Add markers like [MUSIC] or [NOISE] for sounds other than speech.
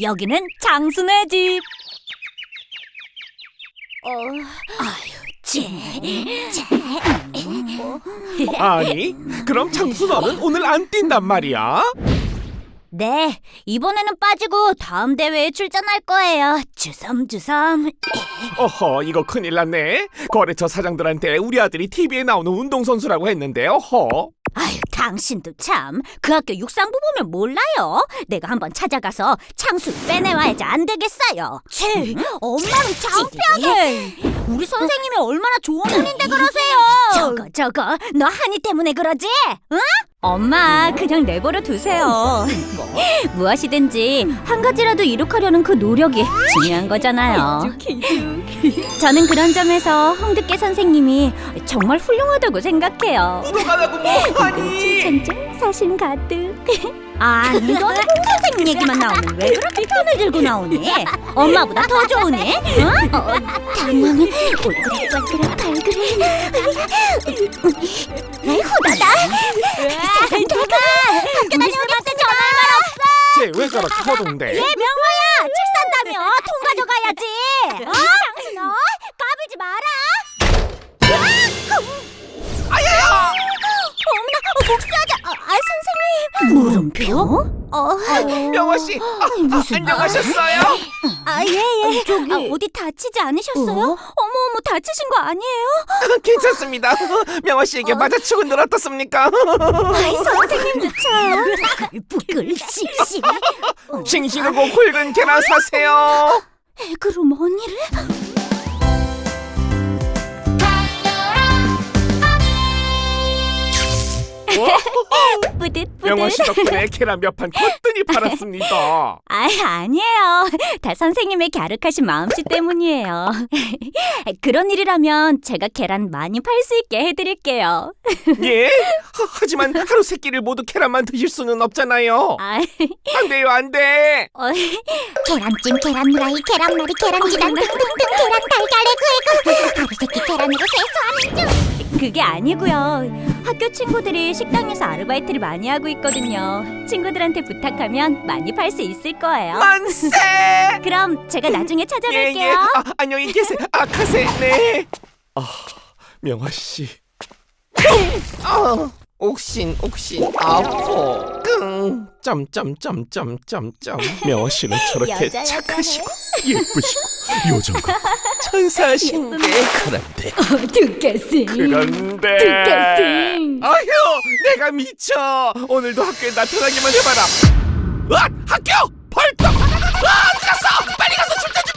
여기는 장순의 집. 어, 아유, 쟤, 쟤. 아니, 그럼 장수 너는 오늘 안 뛴단 말이야? 네, 이번에는 빠지고 다음 대회에 출전할 거예요. 주섬주섬. 어허, 이거 큰일 났네. 거래처 사장들한테 우리 아들이 TV에 나오는 운동선수라고 했는데, 어허. 당신도 참. 그 학교 육상부 보면 몰라요? 내가 한번 찾아가서 창수 빼내와야지 안 되겠어요. 치, 엄마는 창피하게. 우리 선생님이 얼마나 좋은 분인데 그러세요. 저거 저거, 너 한이 때문에 그러지? 응? 엄마, 그냥 내버려 두세요. [LAUGHS] 무엇이든지 한 가지라도 이룩하려는 그 노력이 중요한 거잖아요. 저는 그런 점에서 홍두깨 선생님이 정말 훌륭하다고 생각해요. 운동하라고 뭐하니? 칭찬증 사심 가득. [LAUGHS] 아니 너는 홍 선생님 얘기만 나오면 왜 그렇게 편을 들고 나오니? 엄마보다 더 좋으니? 응? 어, 당황해. 얼굴에 빨그락 발그레. 후다다. 내가 학교 다녀오겠어 전화할 말 없어. 쟤 왜 저렇게 허둥대? 예 명화야 책 산다며 통 가져가야지. 어? 장순어 까불지 마라. 아야야! 어머나 어, 복수하자. 아, 아 선생님. 물음표? 어. 명화 씨, 아, 아, 안녕하셨어요? 아, 예, 예. 저기. 어디 다치지 않으셨어요? 어 머, 어머, 다치신 거 아니에요? 괜찮습니다. [LAUGHS] 명화 씨에게 맞아치고 늘 어떻습니까? 아이, 선생님도 [LAUGHS] 참. 부글, 씩씩. 싱싱하고 굵은 계란 사세요. 그럼 언니를? [LAUGHS] 뿌듯, 명화 뿌듯. 씨 덕분에 계란 몇 판 거뜬히 팔았습니다. [LAUGHS] 아, 아니에요. 다 선생님의 갸륵하신 마음씨 때문이에요. [LAUGHS] 그런 일이라면 제가 계란 많이 팔 수 있게 해드릴게요. 예? 하, 하지만 하루 세 끼를 모두 계란만 드실 수는 없잖아요. 아, 안 돼요, 안 돼. 어, 계란찜, 계란후라이, 계란말이, 계란지단 등등등 계란 달걀에 구이고 그게 아니고요. 학교 친구들이 식당에서 아르바이트를 많이 하고 있거든요. 친구들한테 부탁하면 많이 팔 수 있을 거예요. 만세! [LAUGHS] 그럼 제가 나중에 예, 예. 찾아뵐게요. 아, 안녕히 계세요. 아, 가세. 네. 아, 명화 씨. 아, 옥신, 옥신, 아포, 끙, 짬짬짬짬짬짬 명화씨는 저렇게 착하시고 예쁘시고 요정과 [LAUGHS] 천사하신 게 그런데. 두께싱 그런데. 두께싱 아휴 내가 미쳐. 오늘도 학교에 나타나기만 해봐라. 으 학교! 벌떡! 아 갔어? 빨리 가서 춤춰줘!